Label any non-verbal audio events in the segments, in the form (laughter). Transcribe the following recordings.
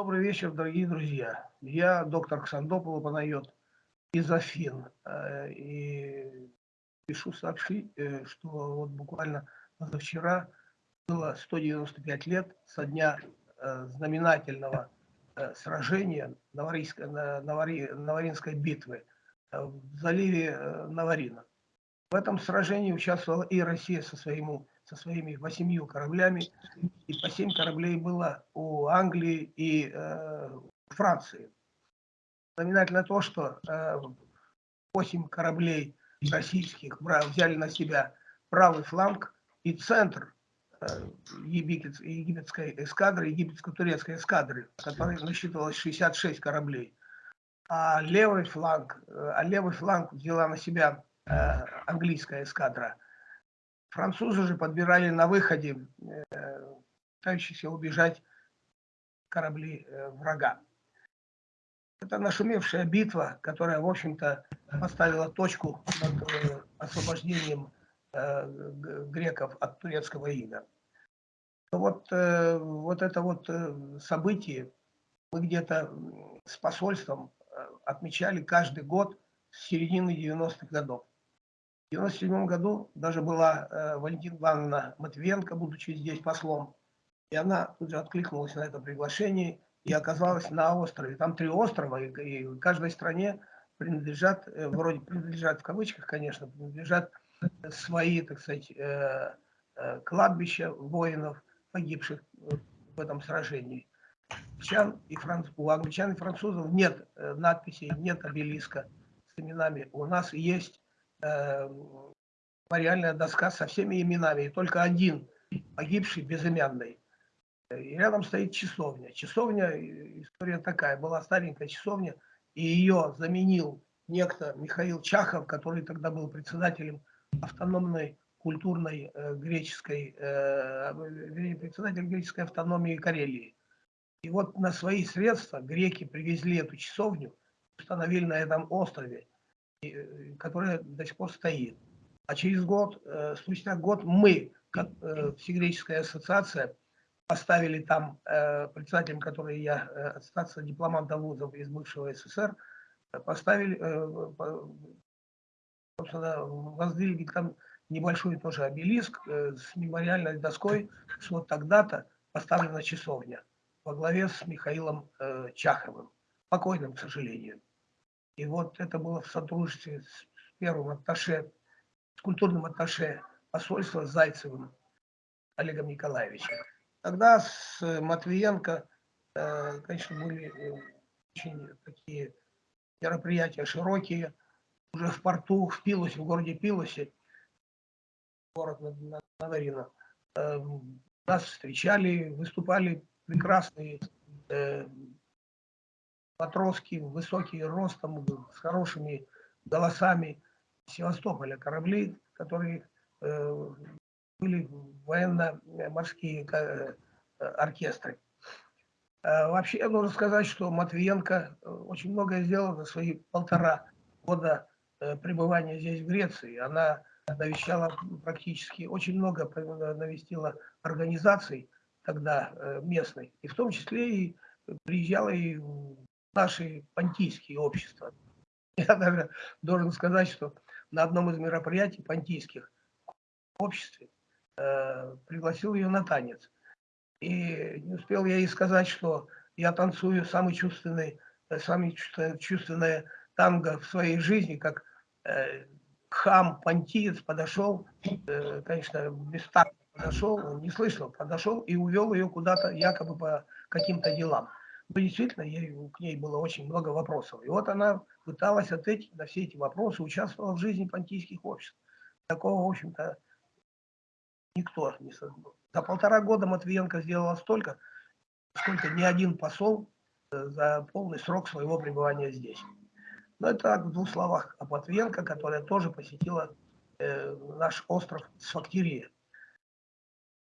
Добрый вечер, дорогие друзья. Я доктор Ксандопол Панайот из Афин. Э, и пишу сообщить, э, что вот буквально позавчера было 195 лет со дня э, знаменательного сражения Наваринской, битвы в заливе Наварина. В этом сражении участвовала и Россия со, своим, со своими восемью кораблями, и по семь кораблей было у Англии и э, Франции. Знаменательно то, что э, восемь кораблей российских взяли на себя правый фланг и центр э, египетской эскадры, египетско-турецкой эскадры, которой насчитывалось 66 кораблей. А левый фланг, э, а левый фланг взяла на себя Э, английская эскадра. Французы же подбирали на выходе э, пытающиеся убежать корабли э, врага. Это нашумевшая битва, которая, в общем-то, поставила точку над освобождением греков от турецкого ига. Вот, вот это вот событие мы где-то с посольством отмечали каждый год с середины 90-х годов. В 1997 году даже была э, Валентина Ивановна Матвенко, будучи здесь послом, и она тут же откликнулась на это приглашение и оказалась на острове. Там три острова, и, и каждой стране принадлежат, э, вроде принадлежат в кавычках, конечно, принадлежат свои, так сказать, э, э, кладбища воинов, погибших в этом сражении. Англичан и франц... У англичан и французов нет э, надписей, нет обелиска с именами. У нас есть мемориальная доска со всеми именами, и только один погибший безымянный. И рядом стоит часовня. Часовня, история такая, была старенькая часовня, и ее заменил некто Михаил Чахов, который тогда был председателем автономной культурной э, греческой, э, председатель греческой автономии Карелии. И вот на свои средства греки привезли эту часовню, установили на этом острове. Э, которая до сих пор стоит. А через год, э, спустя год мы, как э, Всегреческая ассоциация, поставили там председателем, который я, ассоциация дипломантов вузов из бывшего СССР, поставили, собственно, воздвигли там небольшой тоже обелиск с мемориальной доской, что вот тогда-то поставлена часовня во главе с Михаилом Чаховым, покойным, к сожалению. И вот это было в сотрудничестве с первым атташе, с культурным атташе посольства Зайцевым Олегом Николаевичем. Тогда с Матвиенко, э, конечно, были э, очень такие мероприятия широкие. Уже в порту, в Пилосе, в городе Пилосе, город Надарина, э, нас встречали, выступали прекрасные матроски, высокие ростом, с хорошими голосами Севастополя, корабли, которые э, были военно-морские э, оркестры. Э, вообще, я должен сказать, что Матвиенко э, очень многое сделала за свои полтора года пребывания здесь, в Греции. Она навещала практически, очень много навестила организаций тогда местных, и в том числе и приезжала и в наши понтийские общества. (laughs) Я даже должен сказать, что на одном из мероприятий понтийских в обществе э, пригласил ее на танец. И не успел я ей сказать, что я танцую самый чувственный, э, самый чувственное танго в своей жизни, как э, хам понтиец подошел, э, конечно, без такта подошел, не слышал, подошел и увел ее куда-то якобы по каким-то делам но действительно ей, к ней было очень много вопросов. И вот она пыталась ответить на все эти вопросы, участвовала в жизни понтийских обществ. Такого, в общем-то, никто не создал. За полтора года Матвиенко сделала столько, сколько ни один посол э, за полный срок своего пребывания здесь. Но это так, в двух словах о Матвиенко, которая тоже посетила э, наш остров Сфактирия.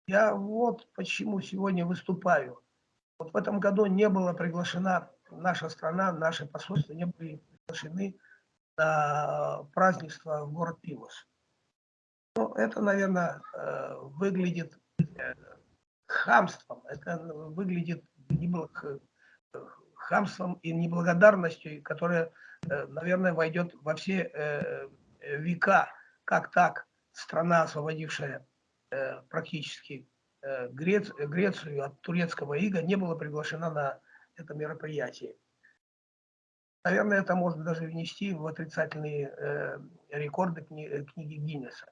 Я вот почему сегодня выступаю. Вот в этом году не была приглашена наша страна, наши посольства не были приглашены на празднество в город Пилос. Ну, это, наверное, э, выглядит э, хамством, это выглядит было хамством и неблагодарностью, которая, наверное, войдет во все века. Как так страна, освободившая практически Грецию от турецкого ига, не была приглашена на это мероприятие. Наверное, это можно даже внести в отрицательные э, рекорды э, книги Гиннесса.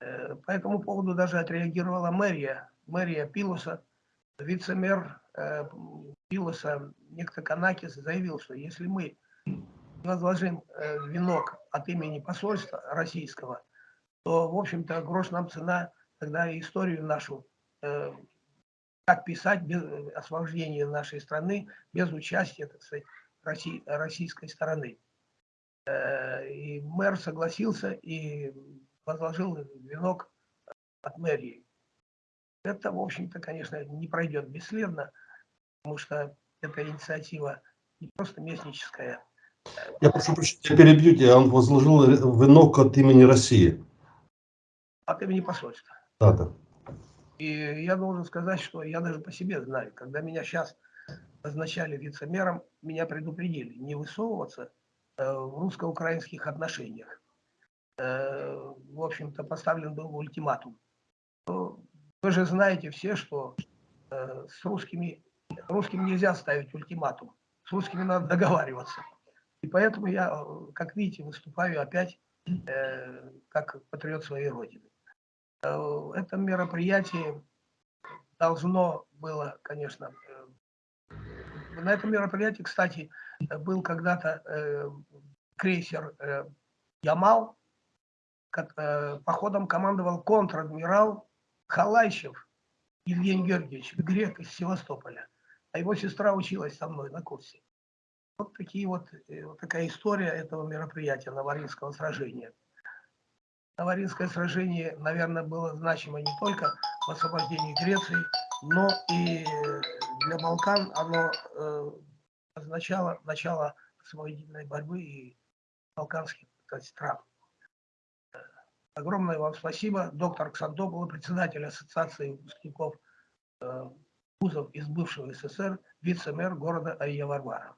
Э, по этому поводу даже отреагировала мэрия, мэрия Пилоса, вице-мэр э, Пилоса, некто Канакис, заявил, что если мы возложим э, венок от имени посольства российского, то, в общем-то, грош нам цена тогда историю нашу, э, как писать без освобождения нашей страны без участия, так сказать, России, российской стороны. Э, и мэр согласился и возложил венок от мэрии. Это, в общем-то, конечно, не пройдет бесследно, потому что эта инициатива не просто местническая. Я прошу прощения, перебьете, он возложил венок от имени России. От имени посольства. Да. И я должен сказать, что я даже по себе знаю, когда меня сейчас назначали вице-мэром, меня предупредили не высовываться э, в русско-украинских отношениях. Э, в общем-то, поставлен был ультиматум. Вы же знаете все, что э, с русскими, русским нельзя ставить ультиматум. С русскими надо договариваться. И поэтому я, как видите, выступаю опять как патриот своей Родины. Это мероприятие должно было, конечно, на этом мероприятии, кстати, был когда-то э, крейсер э, Ямал, э, походом командовал контр-адмирал Халайчев Евгений Георгиевич, грек из Севастополя. А его сестра училась со мной на курсе. Вот, такие вот, э, вот такая история этого мероприятия Наваринского сражения. Наваринское сражение, наверное, было значимо не только в освобождении Греции, но и для Балкан оно э, означало начало освободительной борьбы и балканских стран. Огромное вам спасибо. Доктор Ксантопол, председатель Ассоциации выпускников э, вузов из бывшего СССР, вице-мэр города Айя Варвара.